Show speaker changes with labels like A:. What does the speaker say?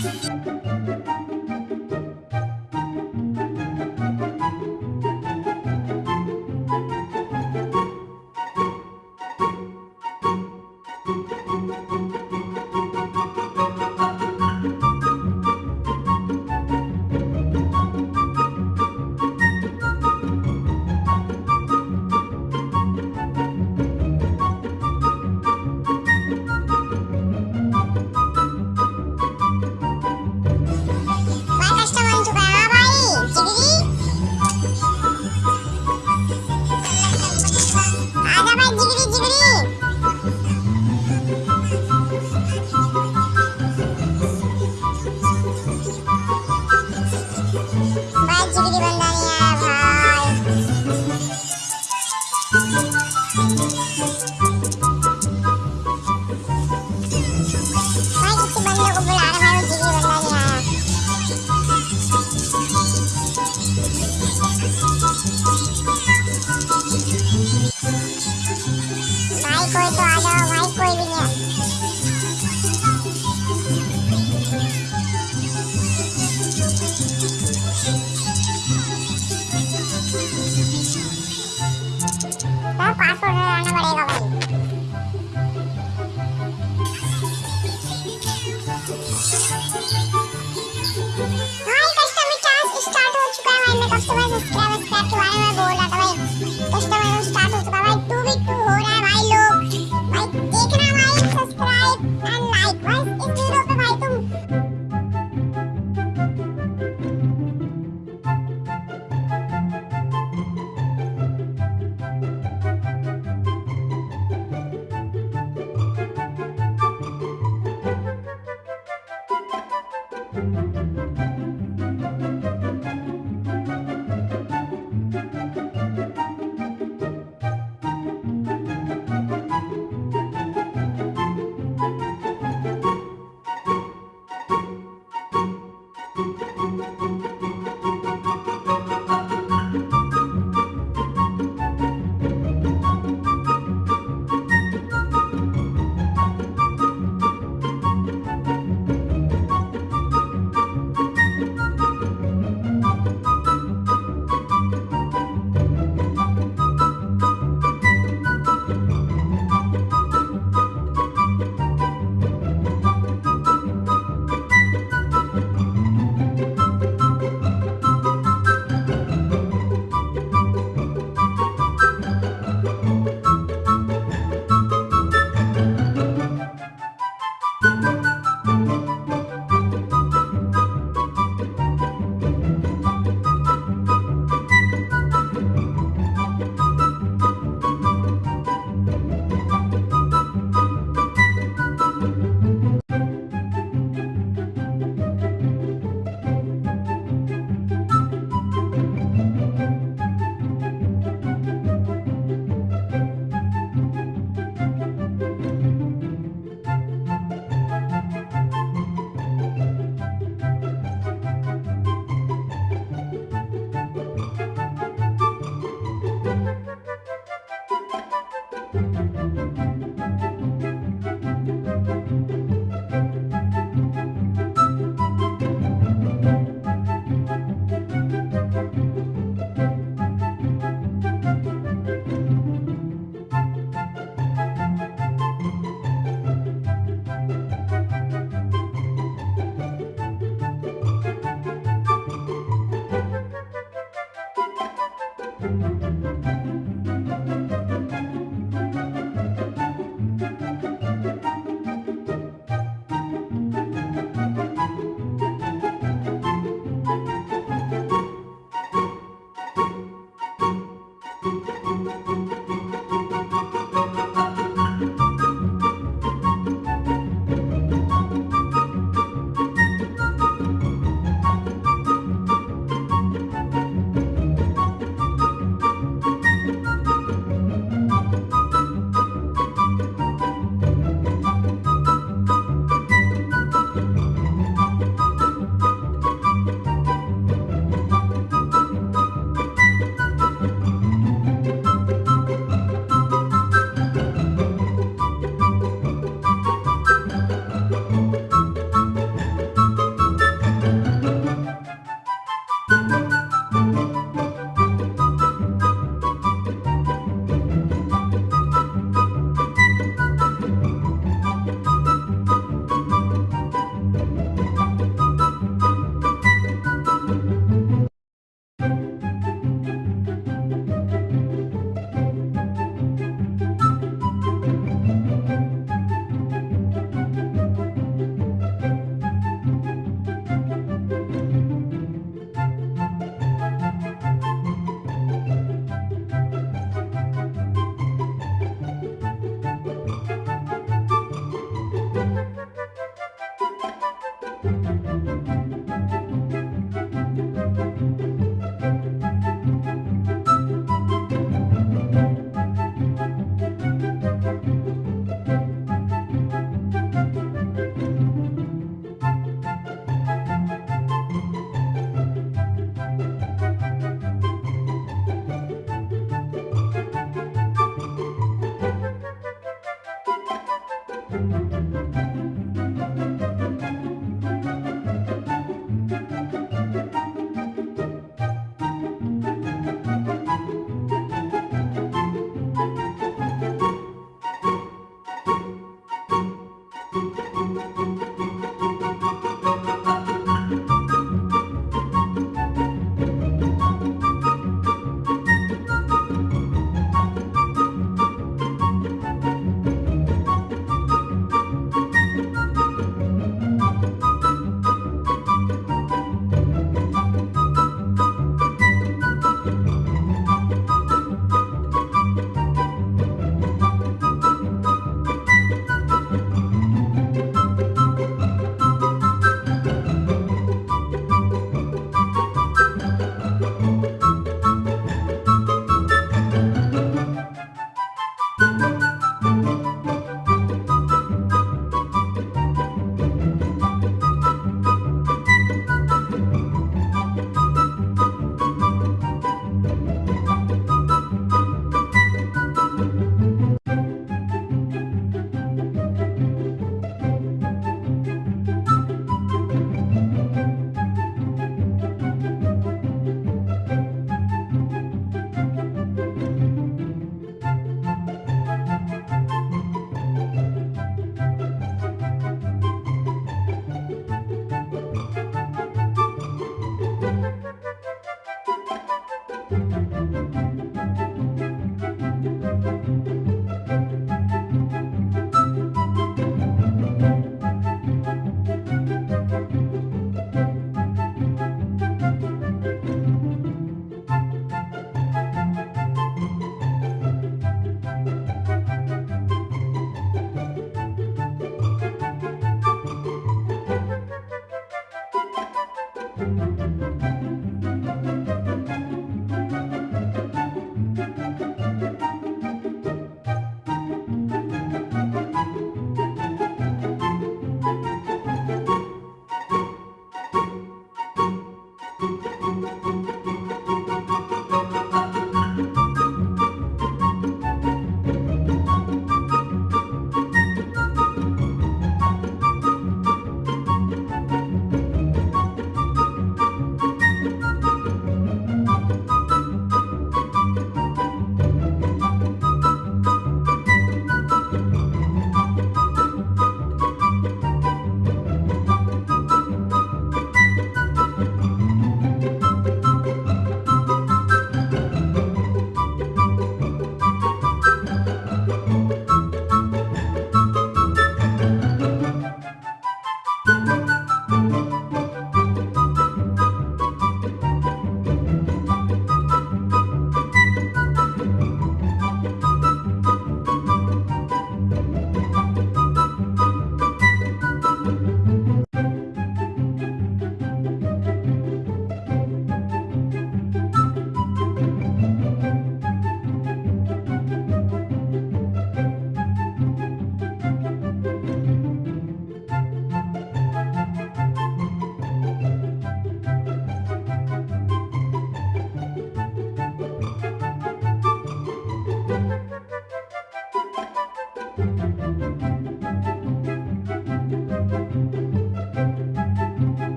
A: Thank you. 花束是那个那个问题。